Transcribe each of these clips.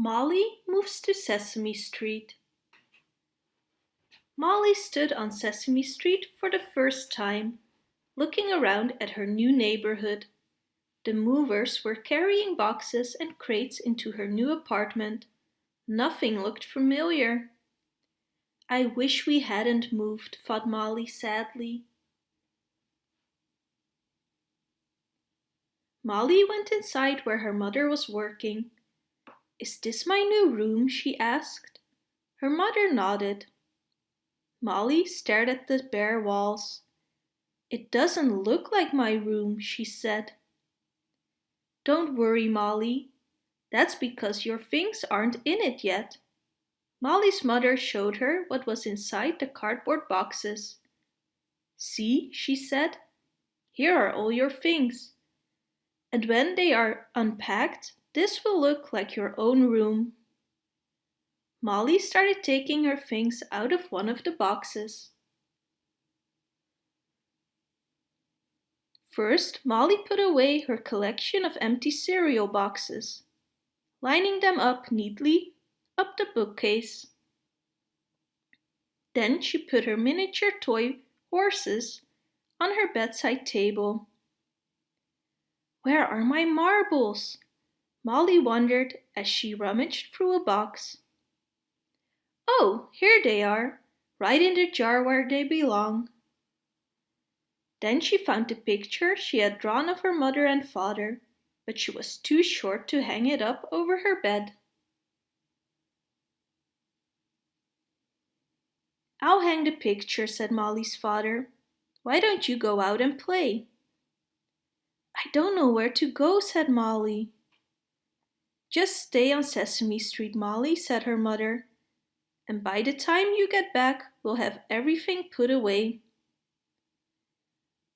Molly moves to Sesame Street. Molly stood on Sesame Street for the first time, looking around at her new neighborhood. The movers were carrying boxes and crates into her new apartment. Nothing looked familiar. I wish we hadn't moved, thought Molly sadly. Molly went inside where her mother was working. Is this my new room? she asked. Her mother nodded. Molly stared at the bare walls. It doesn't look like my room, she said. Don't worry, Molly. That's because your things aren't in it yet. Molly's mother showed her what was inside the cardboard boxes. See, she said, here are all your things. And when they are unpacked, this will look like your own room. Molly started taking her things out of one of the boxes. First, Molly put away her collection of empty cereal boxes, lining them up neatly up the bookcase. Then she put her miniature toy horses on her bedside table. Where are my marbles? Molly wondered as she rummaged through a box. Oh, here they are, right in the jar where they belong. Then she found the picture she had drawn of her mother and father, but she was too short to hang it up over her bed. I'll hang the picture, said Molly's father. Why don't you go out and play? I don't know where to go, said Molly. Just stay on Sesame Street, Molly, said her mother. And by the time you get back, we'll have everything put away.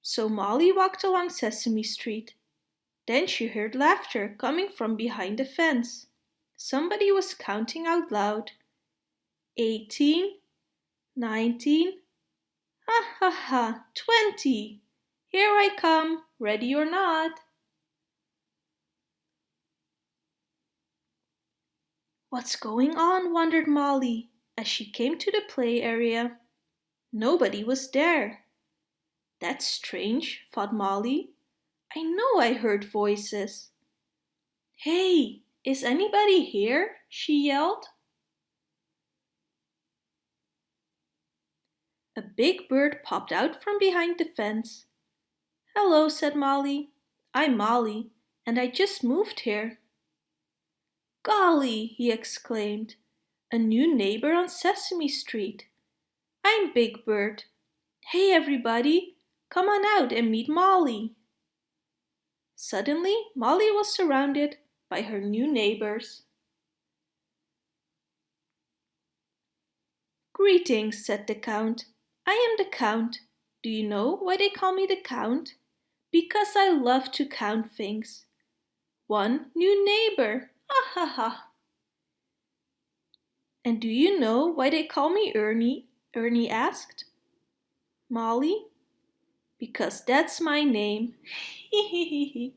So Molly walked along Sesame Street. Then she heard laughter coming from behind the fence. Somebody was counting out loud. Eighteen, nineteen, ha ha ha, twenty. Here I come, ready or not. What's going on? wondered Molly as she came to the play area. Nobody was there. That's strange, thought Molly. I know I heard voices. Hey, is anybody here? she yelled. A big bird popped out from behind the fence. Hello, said Molly. I'm Molly, and I just moved here. Golly, he exclaimed, a new neighbor on Sesame Street. I'm Big Bird. Hey everybody, come on out and meet Molly. Suddenly, Molly was surrounded by her new neighbors. Greetings, said the Count. I am the Count. Do you know why they call me the Count? Because I love to count things. One new neighbor, Ha ha ha. And do you know why they call me Ernie? Ernie asked. Molly? Because that's my name.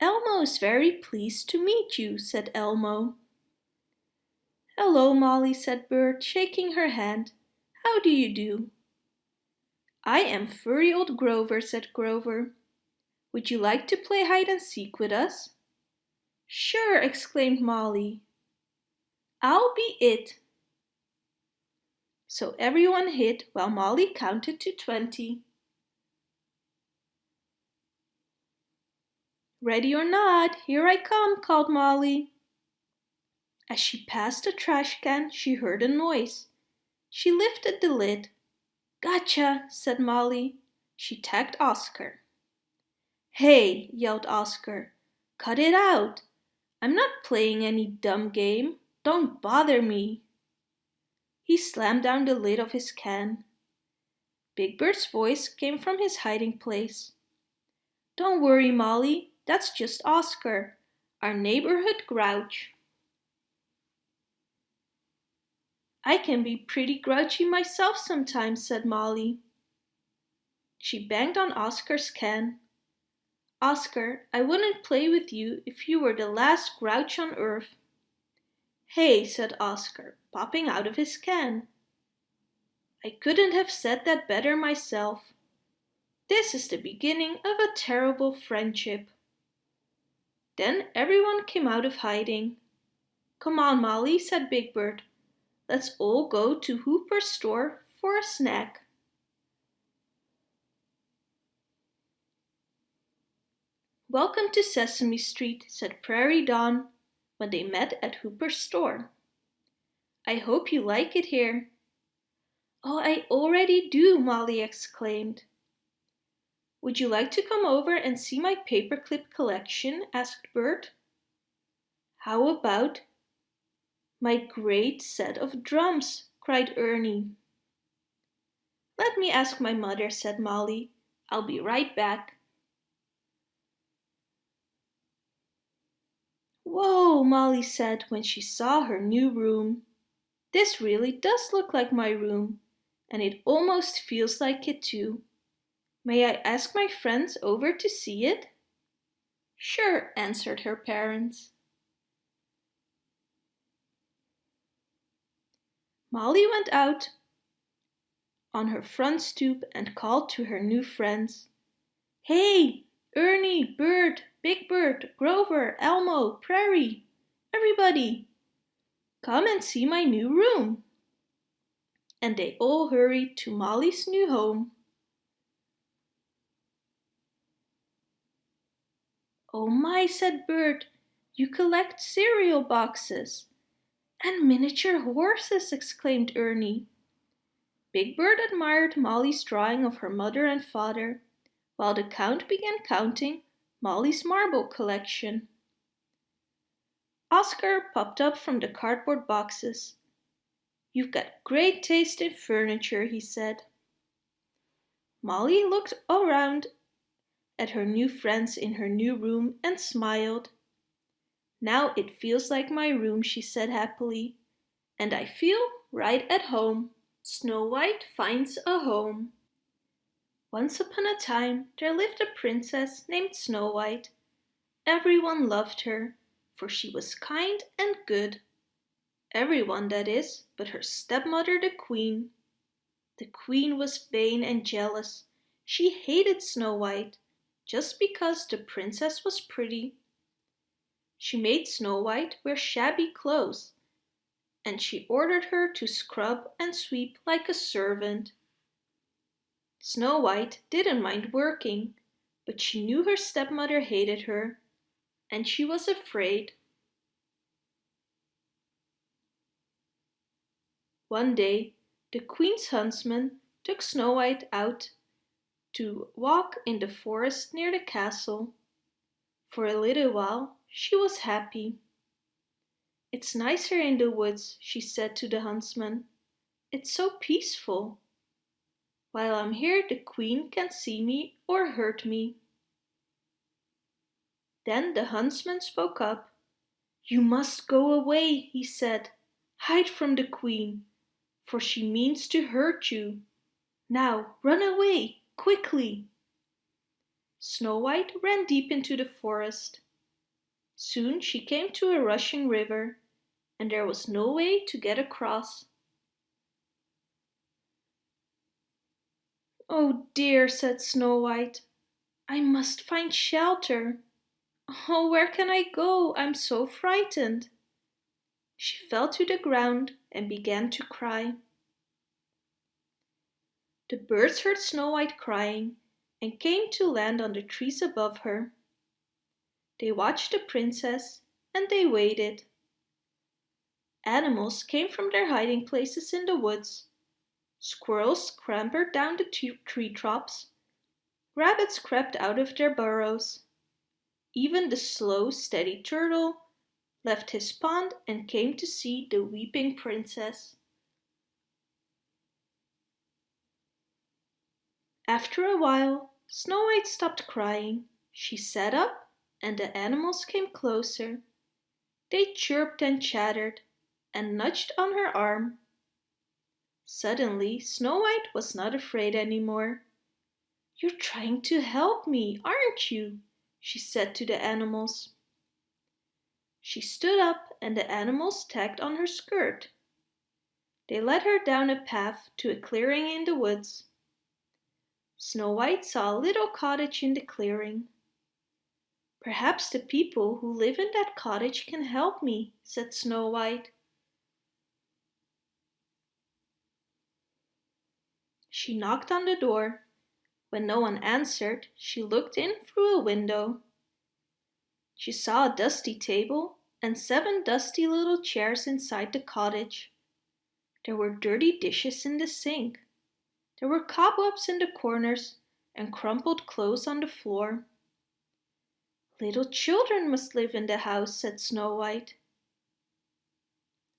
Elmo is very pleased to meet you, said Elmo. Hello, Molly, said Bert, shaking her hand. How do you do? I am furry old Grover, said Grover. Would you like to play hide and seek with us? Sure, exclaimed Molly. I'll be it. So everyone hid while Molly counted to 20. Ready or not, here I come, called Molly. As she passed the trash can, she heard a noise. She lifted the lid. Gotcha, said Molly. She tagged Oscar. Hey, yelled Oscar, cut it out. I'm not playing any dumb game. Don't bother me. He slammed down the lid of his can. Big Bird's voice came from his hiding place. Don't worry, Molly. That's just Oscar, our neighborhood grouch. I can be pretty grouchy myself sometimes, said Molly. She banged on Oscar's can. Oscar, I wouldn't play with you if you were the last grouch on earth. Hey, said Oscar, popping out of his can. I couldn't have said that better myself. This is the beginning of a terrible friendship. Then everyone came out of hiding. Come on, Molly, said Big Bird. Let's all go to Hooper's store for a snack. Welcome to Sesame Street, said Prairie Dawn when they met at Hooper's store. I hope you like it here. Oh, I already do, Molly exclaimed. Would you like to come over and see my paperclip collection? asked Bert. How about my great set of drums? cried Ernie. Let me ask my mother, said Molly. I'll be right back. Whoa, Molly said when she saw her new room. This really does look like my room, and it almost feels like it too. May I ask my friends over to see it? Sure, answered her parents. Molly went out on her front stoop and called to her new friends. Hey, Ernie, Bert, Big Bird, Grover, Elmo, Prairie, everybody! Come and see my new room! And they all hurried to Molly's new home. Oh my, said Bert, you collect cereal boxes. And miniature horses, exclaimed Ernie. Big Bird admired Molly's drawing of her mother and father, while the Count began counting Molly's marble collection. Oscar popped up from the cardboard boxes. You've got great taste in furniture, he said. Molly looked around at her new friends in her new room and smiled. Now it feels like my room, she said happily, and I feel right at home. Snow White finds a home. Once upon a time there lived a princess named Snow White. Everyone loved her, for she was kind and good. Everyone, that is, but her stepmother the queen. The queen was vain and jealous. She hated Snow White, just because the princess was pretty. She made Snow White wear shabby clothes, and she ordered her to scrub and sweep like a servant. Snow White didn't mind working, but she knew her stepmother hated her, and she was afraid. One day, the queen's huntsman took Snow White out to walk in the forest near the castle. For a little while she was happy. It's nicer in the woods, she said to the huntsman. It's so peaceful. While I'm here the queen can't see me or hurt me. Then the huntsman spoke up. You must go away, he said. Hide from the queen, for she means to hurt you. Now run away, quickly. Snow White ran deep into the forest. Soon she came to a rushing river, and there was no way to get across. Oh dear, said Snow White, I must find shelter. Oh, where can I go? I'm so frightened. She fell to the ground and began to cry. The birds heard Snow White crying and came to land on the trees above her. They watched the princess and they waited. Animals came from their hiding places in the woods Squirrels scampered down the tree tops. Rabbits crept out of their burrows. Even the slow, steady turtle left his pond and came to see the weeping princess. After a while, Snow White stopped crying. She sat up and the animals came closer. They chirped and chattered and nudged on her arm Suddenly Snow White was not afraid any more. You're trying to help me, aren't you? she said to the animals. She stood up and the animals tagged on her skirt. They led her down a path to a clearing in the woods. Snow White saw a little cottage in the clearing. Perhaps the people who live in that cottage can help me, said Snow White. She knocked on the door. When no one answered, she looked in through a window. She saw a dusty table and seven dusty little chairs inside the cottage. There were dirty dishes in the sink. There were cobwebs in the corners and crumpled clothes on the floor. Little children must live in the house, said Snow White.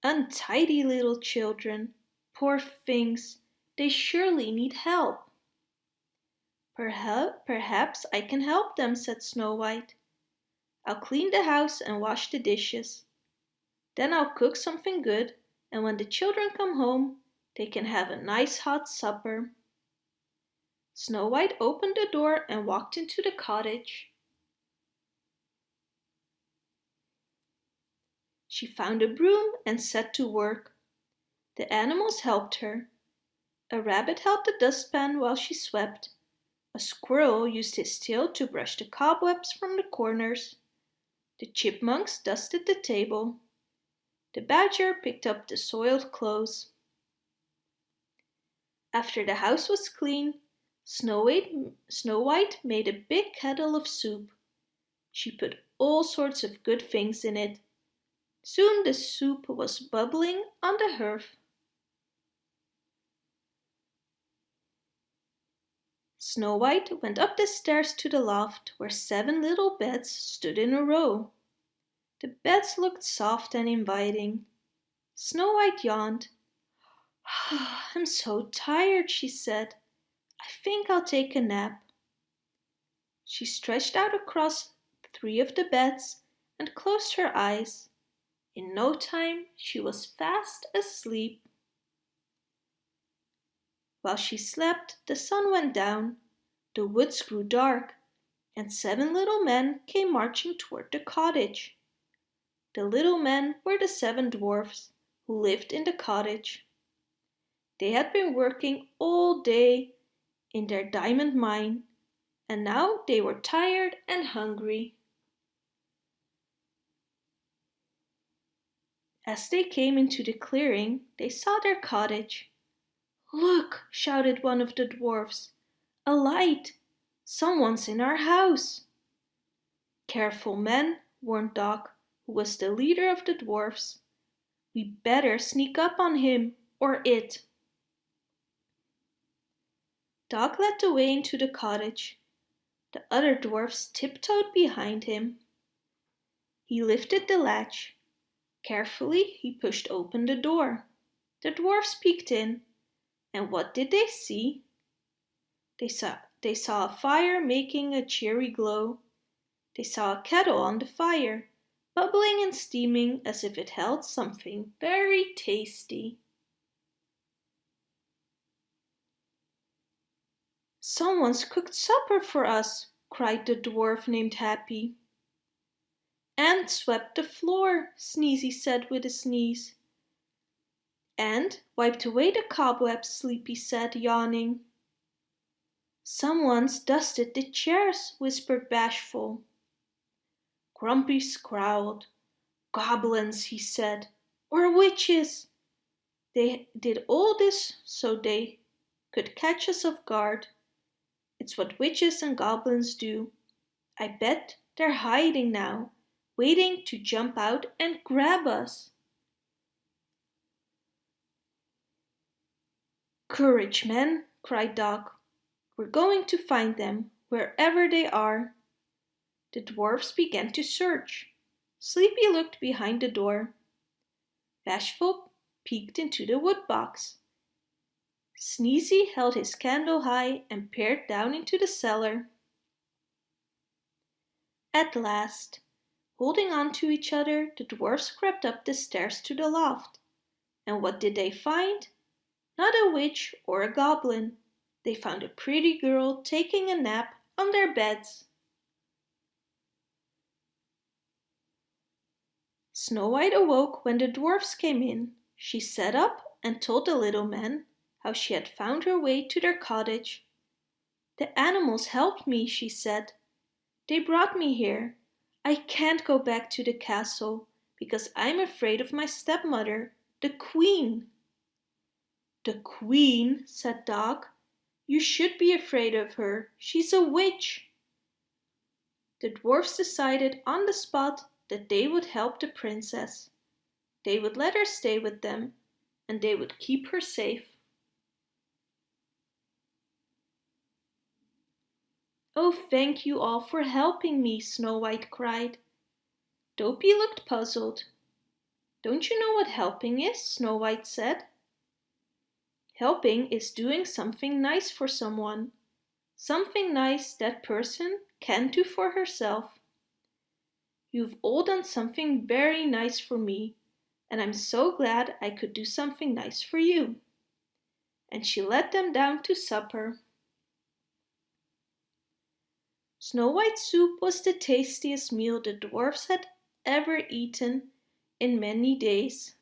Untidy little children, poor things, they surely need help. Perhaps I can help them, said Snow White. I'll clean the house and wash the dishes. Then I'll cook something good, and when the children come home, they can have a nice hot supper. Snow White opened the door and walked into the cottage. She found a broom and set to work. The animals helped her. A rabbit held the dustpan while she swept. A squirrel used his tail to brush the cobwebs from the corners. The chipmunks dusted the table. The badger picked up the soiled clothes. After the house was clean, Snow White, Snow White made a big kettle of soup. She put all sorts of good things in it. Soon the soup was bubbling on the hearth. Snow White went up the stairs to the loft where seven little beds stood in a row. The beds looked soft and inviting. Snow White yawned. I'm so tired, she said. I think I'll take a nap. She stretched out across three of the beds and closed her eyes. In no time she was fast asleep. While she slept, the sun went down, the woods grew dark, and seven little men came marching toward the cottage. The little men were the seven dwarfs who lived in the cottage. They had been working all day in their diamond mine, and now they were tired and hungry. As they came into the clearing, they saw their cottage. Look, shouted one of the dwarfs. A light! Someone's in our house! Careful, men, warned Doc, who was the leader of the dwarfs. We better sneak up on him or it. Doc led the way into the cottage. The other dwarfs tiptoed behind him. He lifted the latch. Carefully he pushed open the door. The dwarfs peeked in. And what did they see? They saw, they saw a fire making a cheery glow. They saw a kettle on the fire, bubbling and steaming as if it held something very tasty. Someone's cooked supper for us, cried the dwarf named Happy. And swept the floor, Sneezy said with a sneeze. And wiped away the cobwebs, Sleepy said, yawning. Someone's dusted the chairs, whispered Bashful. Grumpy scowled. Goblins, he said, or witches. They did all this so they could catch us off guard. It's what witches and goblins do. I bet they're hiding now, waiting to jump out and grab us. Courage, men, cried Doc. We're going to find them, wherever they are. The dwarfs began to search. Sleepy looked behind the door. Bashful peeked into the wood box. Sneezy held his candle high and peered down into the cellar. At last, holding on to each other, the dwarfs crept up the stairs to the loft. And what did they find? not a witch or a goblin. They found a pretty girl taking a nap on their beds. Snow White awoke when the dwarfs came in. She sat up and told the little men how she had found her way to their cottage. The animals helped me, she said. They brought me here. I can't go back to the castle because I'm afraid of my stepmother, the queen. The queen, said Doc. You should be afraid of her. She's a witch. The dwarfs decided on the spot that they would help the princess. They would let her stay with them and they would keep her safe. Oh, thank you all for helping me, Snow White cried. Dopey looked puzzled. Don't you know what helping is? Snow White said. Helping is doing something nice for someone. Something nice that person can't do for herself. You've all done something very nice for me, and I'm so glad I could do something nice for you. And she led them down to supper. Snow White soup was the tastiest meal the dwarfs had ever eaten in many days.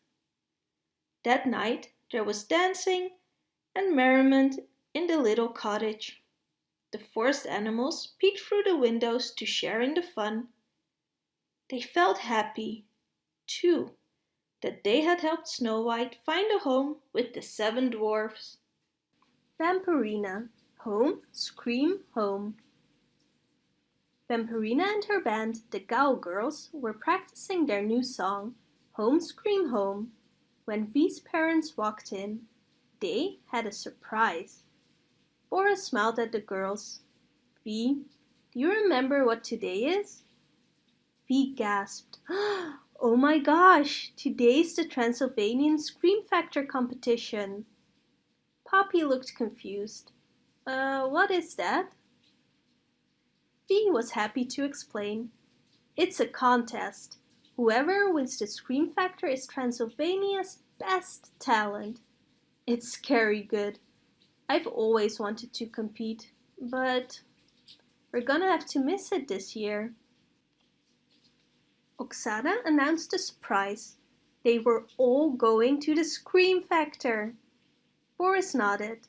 That night there was dancing and merriment in the little cottage. The forest animals peeked through the windows to share in the fun they felt happy, too, that they had helped Snow White find a home with the seven dwarfs. Vampirina, home, scream, home. Vampirina and her band, the Ghoul Girls, were practicing their new song, Home Scream Home, when V's parents walked in. They had a surprise. Boris smiled at the girls. V, do you remember what today is? V gasped. Oh my gosh, today's the Transylvanian Scream Factor competition. Poppy looked confused. Uh, what is that? V was happy to explain. It's a contest. Whoever wins the Scream Factor is Transylvania's best talent. It's scary good. I've always wanted to compete, but we're gonna have to miss it this year. Oksana announced a surprise. They were all going to the Scream Factor. Boris nodded.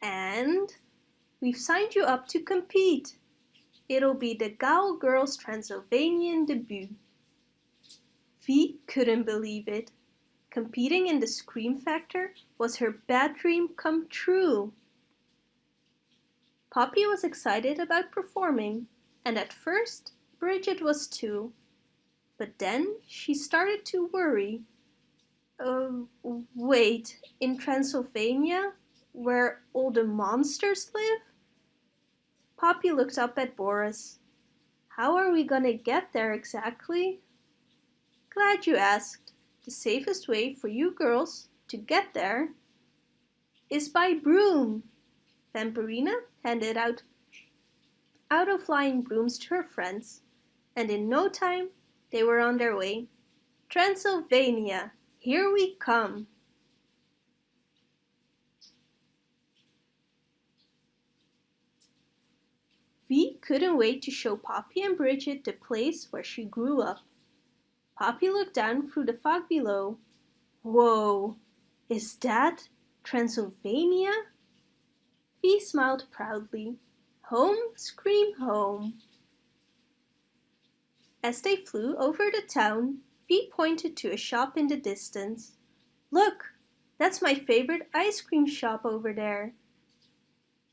And we've signed you up to compete. It'll be the Ghoul Girls Transylvanian debut. V couldn't believe it. Competing in the Scream Factor was her bad dream come true. Poppy was excited about performing, and at first Bridget was too. But then she started to worry. Uh, wait, in Transylvania, where all the monsters live? Poppy looked up at Boris. How are we gonna get there exactly? Glad you asked. The safest way for you girls to get there is by broom. Vampirina handed out out-of-line brooms to her friends, and in no time they were on their way. Transylvania, here we come. V couldn't wait to show Poppy and Bridget the place where she grew up. Poppy looked down through the fog below. Whoa, is that Transylvania? V smiled proudly. Home, scream home. As they flew over the town, V pointed to a shop in the distance. Look, that's my favorite ice cream shop over there.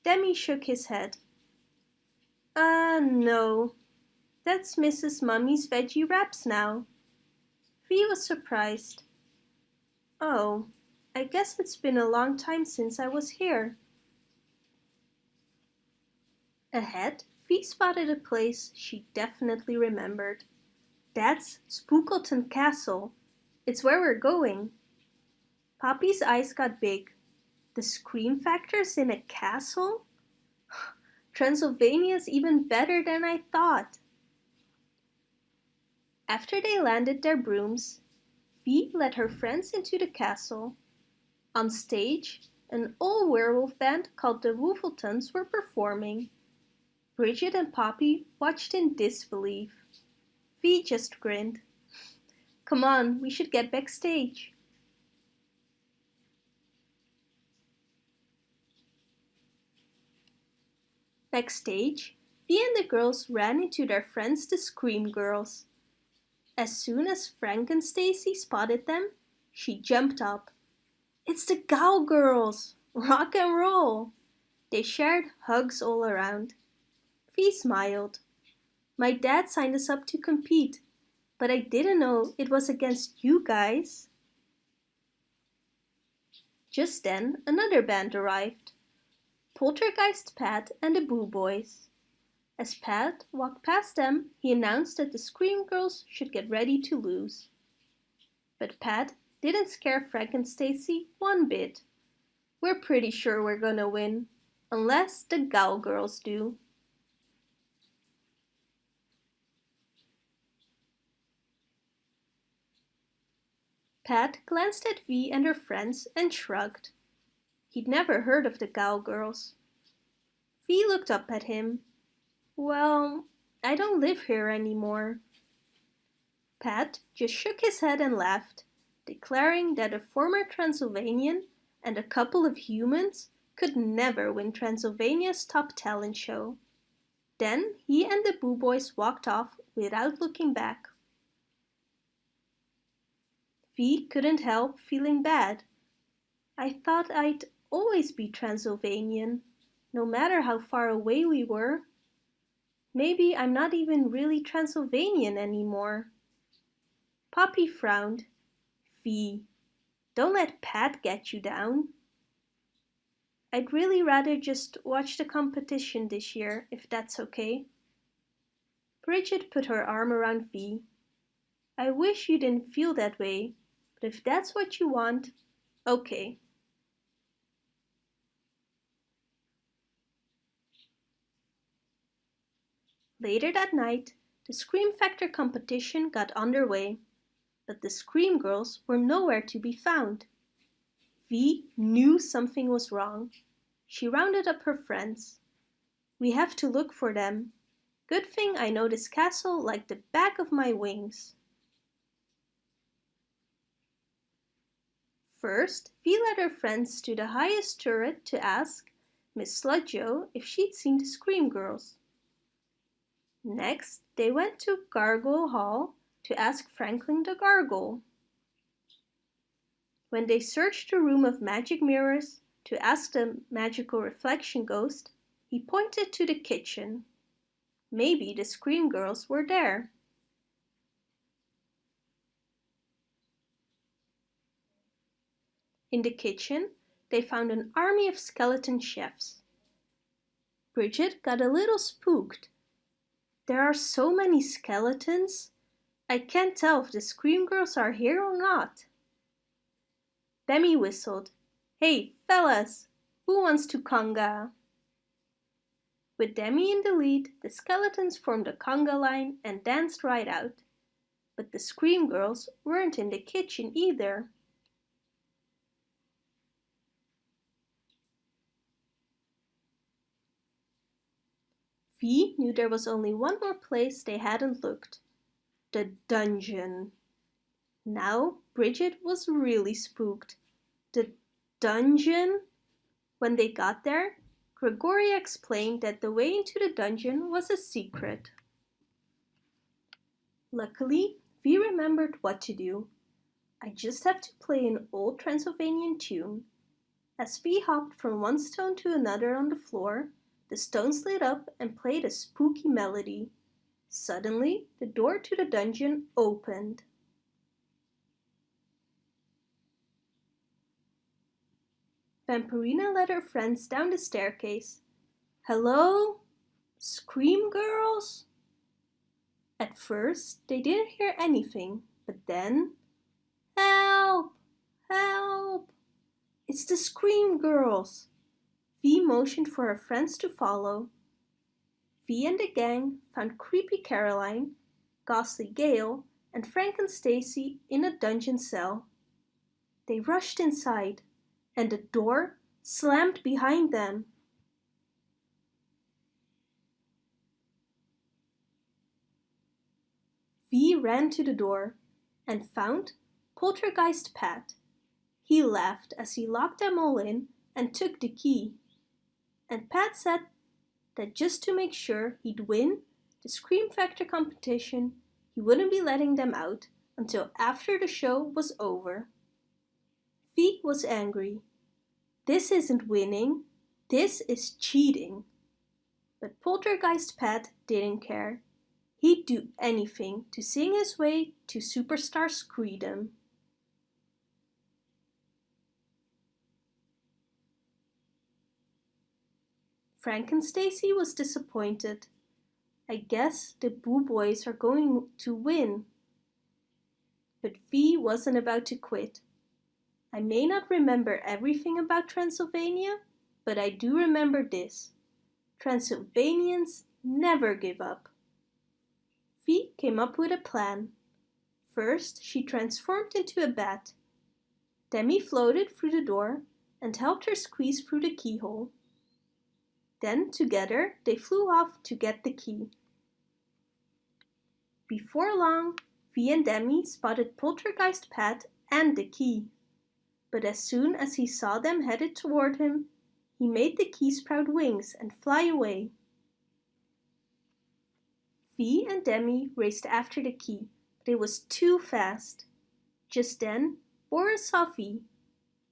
Demi shook his head. Uh, no. That's Mrs. Mummy's veggie wraps now. V was surprised. Oh, I guess it's been a long time since I was here. Ahead, V spotted a place she definitely remembered. That's Spookleton Castle. It's where we're going. Poppy's eyes got big. The scream factor's in a castle? Transylvania's even better than I thought. After they landed their brooms, V led her friends into the castle. On stage, an old werewolf band called the Woofletons were performing. Bridget and Poppy watched in disbelief. V just grinned. Come on, we should get backstage. Backstage, Vi and the girls ran into their friends the Scream Girls. As soon as Frankenstacy spotted them, she jumped up. It's the Ghoul Girls! Rock and roll! They shared hugs all around. Vi smiled. My dad signed us up to compete, but I didn't know it was against you guys. Just then, another band arrived. Poltergeist Pat and the Boo Boys. As Pat walked past them, he announced that the Scream Girls should get ready to lose. But Pat didn't scare Frankenstacy one bit. We're pretty sure we're gonna win, unless the Ghoul Girls do. Pat glanced at Vi and her friends and shrugged. He'd never heard of the Ghoul Girls. Vi looked up at him. Well, I don't live here anymore. Pat just shook his head and laughed, declaring that a former Transylvanian and a couple of humans could never win Transylvania's top talent show. Then he and the Boo Boys walked off without looking back. Vi couldn't help feeling bad. I thought I'd always be Transylvanian, no matter how far away we were. Maybe I'm not even really Transylvanian anymore. Poppy frowned. Vi, don't let Pat get you down. I'd really rather just watch the competition this year, if that's okay. Bridget put her arm around Vi. I wish you didn't feel that way, but if that's what you want, okay. Later that night, the Scream Factor competition got underway but the Scream Girls were nowhere to be found. Vi knew something was wrong. She rounded up her friends. We have to look for them. Good thing I know this castle like the back of my wings. First, Vi led her friends to the highest turret to ask Miss Sludjo if she'd seen the Scream Girls. Next, they went to Gargoyle Hall to ask Franklin the Gargoyle. When they searched the room of magic mirrors to ask the magical reflection ghost, he pointed to the kitchen. Maybe the Scream Girls were there. In the kitchen, they found an army of skeleton chefs. Bridget got a little spooked. There are so many skeletons. I can't tell if the Scream Girls are here or not. Demi whistled. Hey, fellas, who wants to conga? With Demi in the lead, the skeletons formed a conga line and danced right out. But the Scream Girls weren't in the kitchen either. Vi knew there was only one more place they hadn't looked the dungeon. Now Bridget was really spooked. The dungeon? When they got there, Gregoria explained that the way into the dungeon was a secret. Luckily, Vi remembered what to do. I just have to play an old Transylvanian tune. As Vi hopped from one stone to another on the floor, the stone slid up and played a spooky melody. Suddenly, the door to the dungeon opened. Vampirina led her friends down the staircase. Hello? Scream girls? At first, they didn't hear anything, but then... Help! Help! It's the Scream girls! Vi motioned for her friends to follow. V and the gang found creepy Caroline, ghastly Gail, and Frankenstacy in a dungeon cell. They rushed inside, and the door slammed behind them. V ran to the door. and found Poltergeist Pat. He laughed as he locked them all in and took the key. And Pat said that just to make sure he'd win the Scream Factor competition, he wouldn't be letting them out until after the show was over. V was angry. This isn't winning, this is cheating. But Poltergeist Pat didn't care. He'd do anything to sing his way to superstar screedom. Frankenstacy was disappointed. I guess the Boo Boys are going to win. But V wasn't about to quit. I may not remember everything about Transylvania, but I do remember this. Transylvanians never give up. V came up with a plan. First, she transformed into a bat. Demi floated through the door and helped her squeeze through the keyhole. Then, together, they flew off to get the key. Before long, V and Demi spotted Poltergeist Pat and the key. But as soon as he saw them headed toward him, he made the key sprout wings and fly away. V and Demi raced after the key, but it was too fast. Just then, Boris saw.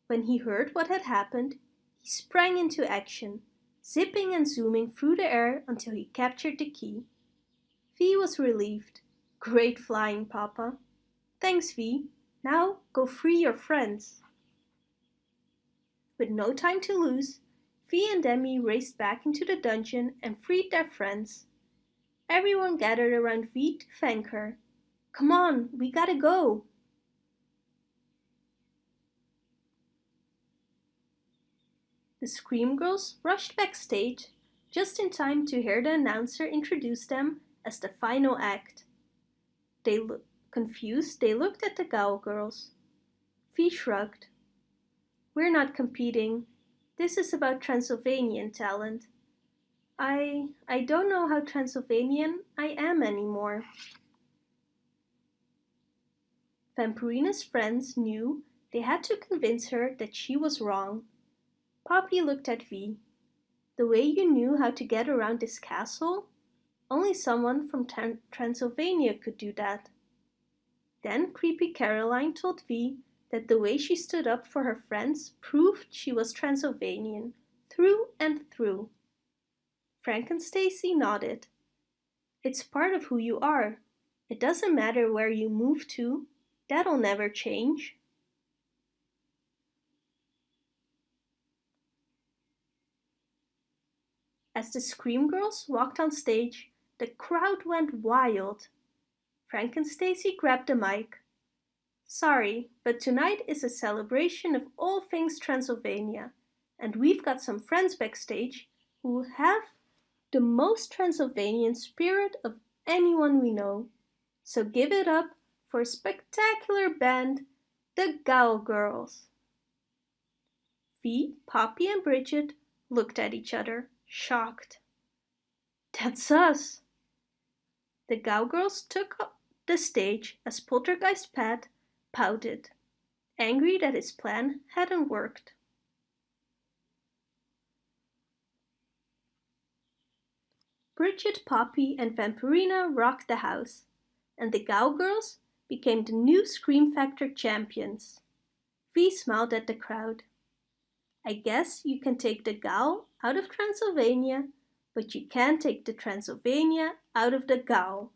When he heard what had happened, he sprang into action, zipping and zooming through the air until he captured the key. V was relieved. Great flying, Papa. Thanks, V. Now go free your friends. With no time to lose, V and Demi raced back into the dungeon and freed their friends. Everyone gathered around V to thank her. Come on, we gotta go. The Scream Girls rushed backstage just in time to hear the announcer introduce them as the final act. They confused, they looked at the Ghoul Girls. V shrugged. We're not competing. This is about Transylvanian talent. I I don't know how Transylvanian I am anymore. Vampirina's friends knew they had to convince her that she was wrong. Poppy looked at V. The way you knew how to get around this castle? Only someone from Transylvania could do that. Then Creepy Caroline told V that the way she stood up for her friends proved she was Transylvanian, through and through. Frankenstacy nodded. It's part of who you are. It doesn't matter where you move to. That'll never change. As the Scream Girls walked on stage, the crowd went wild. Frankenstacy grabbed the mic. Sorry, but tonight is a celebration of all things Transylvania, and we've got some friends backstage who have the most Transylvanian spirit of anyone we know. So give it up for a spectacular band, the Ghoul Girls. V, Poppy and Bridget looked at each other, shocked. That's us, the Girls took up the stage as Poltergeist Pat pouted, angry that his plan hadn't worked. Bridget, Poppy and Vampirina rocked the house, and the Girls became the new Scream Factor champions. V smiled at the crowd. I guess you can take the Ghoul out of Transylvania but you can't take the Transylvania out of the Ghoul.